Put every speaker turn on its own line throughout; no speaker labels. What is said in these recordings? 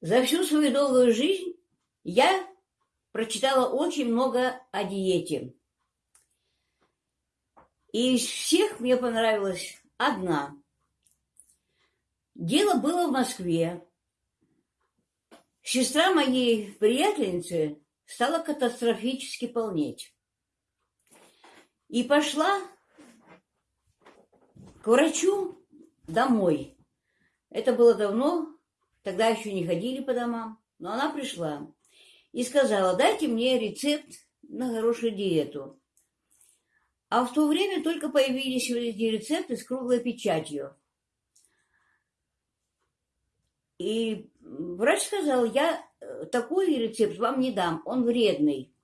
За всю свою долгую жизнь я прочитала очень много о диете. И из всех мне понравилась одна. Дело было в Москве. Сестра моей приятельницы стала катастрофически полнеть. И пошла к врачу домой. Это было давно, тогда еще не ходили по домам, но она пришла и сказала, дайте мне рецепт на хорошую диету. А в то время только появились эти рецепты с круглой печатью. И врач сказал, я э, такой рецепт вам не дам, он вредный.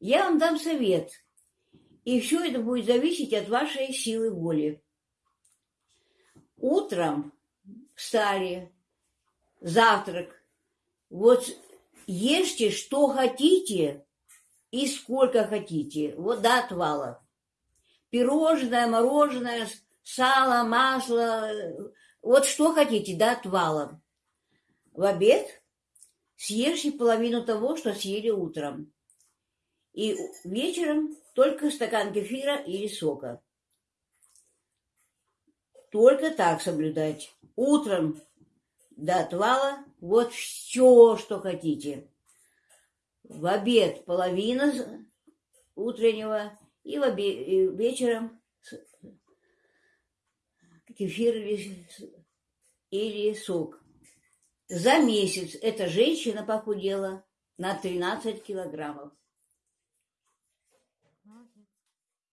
Я вам дам совет, и все это будет зависеть от вашей силы воли. Утром встали, завтрак. Вот ешьте, что хотите и сколько хотите. Вот до отвала. Пирожное, мороженое, сало, масло. Вот что хотите до отвала. В обед съешьте половину того, что съели утром. И вечером только стакан кефира или сока. Только так соблюдать. Утром до отвала вот все, что хотите. В обед половина утреннего и, в обе... и вечером кефир или... сок. За месяц эта женщина похудела на 13 килограммов.